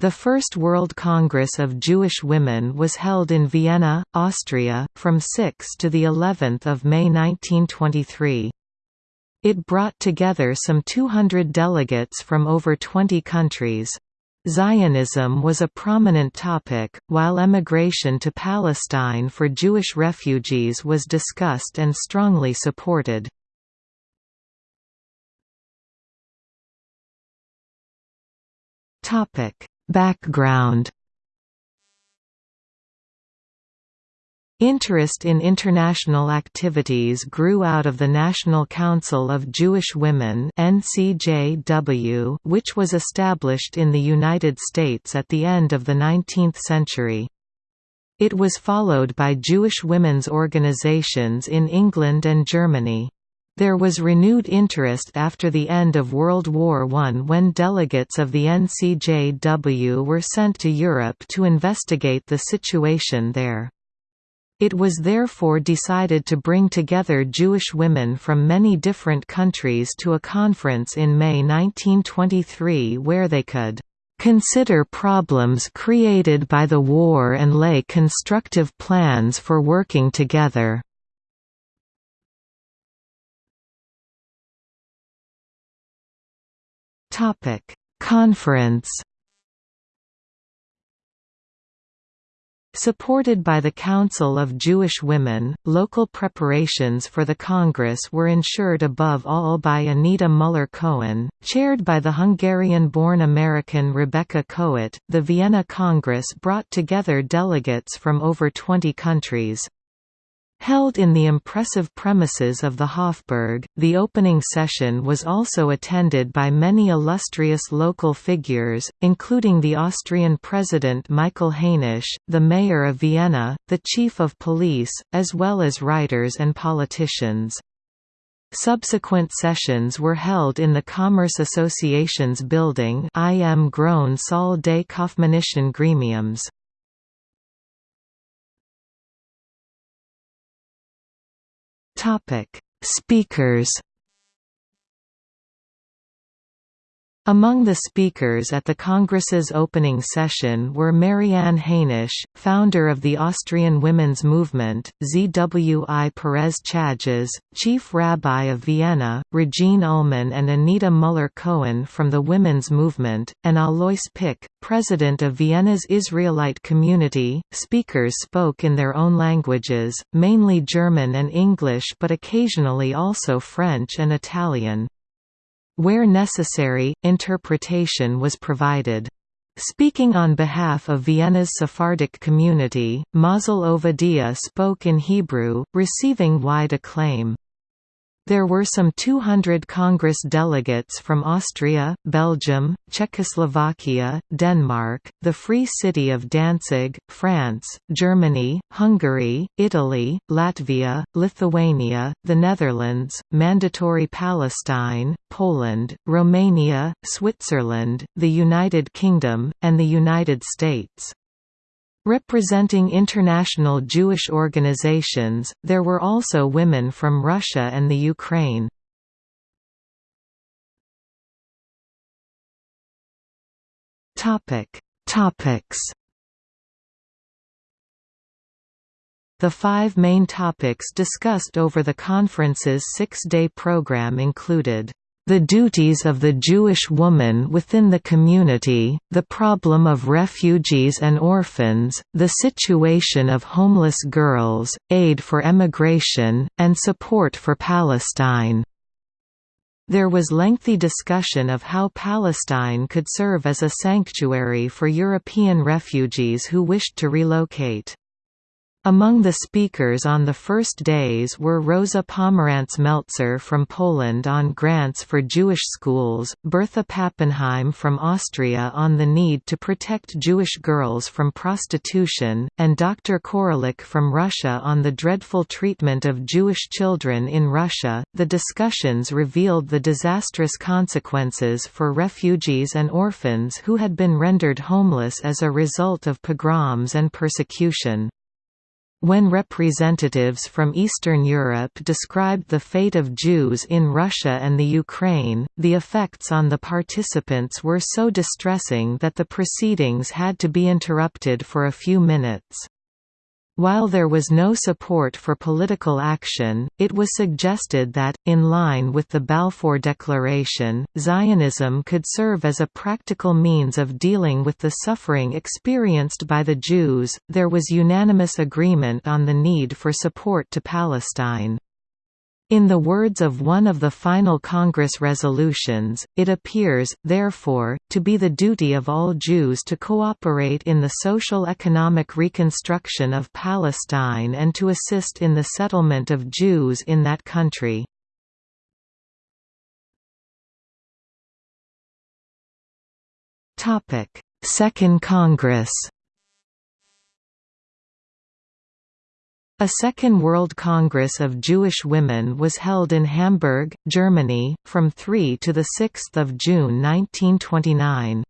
The First World Congress of Jewish Women was held in Vienna, Austria, from 6 to the 11th of May 1923. It brought together some 200 delegates from over 20 countries. Zionism was a prominent topic, while emigration to Palestine for Jewish refugees was discussed and strongly supported. Topic Background Interest in international activities grew out of the National Council of Jewish Women NCJW, which was established in the United States at the end of the 19th century. It was followed by Jewish women's organizations in England and Germany. There was renewed interest after the end of World War I when delegates of the NCJW were sent to Europe to investigate the situation there. It was therefore decided to bring together Jewish women from many different countries to a conference in May 1923 where they could consider problems created by the war and lay constructive plans for working together. Topic: Conference. Supported by the Council of Jewish Women, local preparations for the Congress were ensured above all by Anita Muller-Cohen, chaired by the Hungarian-born American Rebekah Kohut. The Vienna Congress brought together delegates from over 20 countries. Held in the impressive premises of the Hofburg, the opening session was also attended by many illustrious local figures, including the Austrian President Michael Hainisch, the Mayor of Vienna, the Chief of Police, as well as writers and politicians. Subsequent sessions were held in the Commerce Association's building im Großen Saal des Kaufmännischen Gremiums. Topic: Speakers Among the speakers at the Congress's opening session were Marianne Hainisch, founder of the Austrian Women's Movement, ZWI Perez Chajes, Chief Rabbi of Vienna, Regine Ullman and Anita Muller-Cohen from the Women's Movement, and Alois Pick, president of Vienna's Israelite community. Speakers spoke in their own languages, mainly German and English but occasionally also French and Italian. Where necessary, interpretation was provided. Speaking on behalf of Vienna's Sephardic community, Mazel Ovadia spoke in Hebrew, receiving wide acclaim. There were some 200 Congress delegates from Austria, Belgium, Czechoslovakia, Denmark, the Free City of Danzig, France, Germany, Hungary, Italy, Latvia, Lithuania, the Netherlands, Mandatory Palestine, Poland, Romania, Switzerland, the United Kingdom, and the United States. Representing international Jewish organizations, there were also women from Russia and the Ukraine. Topic: Topics. The five main topics discussed over the conference's six-day program included the duties of the Jewish woman within the community, the problem of refugees and orphans, the situation of homeless girls, aid for emigration, and support for Palestine. There was lengthy discussion of how Palestine could serve as a sanctuary for European refugees who wished to relocate. Among the speakers on the first days were Rosa Pomerantz-Meltzer from Poland on grants for Jewish schools, Bertha Pappenheim from Austria on the need to protect Jewish girls from prostitution, and Dr. Korolik from Russia on the dreadful treatment of Jewish children in Russia. The discussions revealed the disastrous consequences for refugees and orphans who had been rendered homeless as a result of pogroms and persecution. When representatives from Eastern Europe described the fate of Jews in Russia and the Ukraine, the effects on the participants were so distressing that the proceedings had to be interrupted for a few minutes. While there was no support for political action, it was suggested that, in line with the Balfour Declaration, Zionism could serve as a practical means of dealing with the suffering experienced by the Jews. There was unanimous agreement on the need for support to Palestine. In the words of one of the final Congress resolutions, it appears, therefore, to be the duty of all Jews to cooperate in the social-economic reconstruction of Palestine and to assist in the settlement of Jews in that country. Second Congress A Second World Congress of Jewish Women was held in Hamburg, Germany, from 3 to 6 June 1929.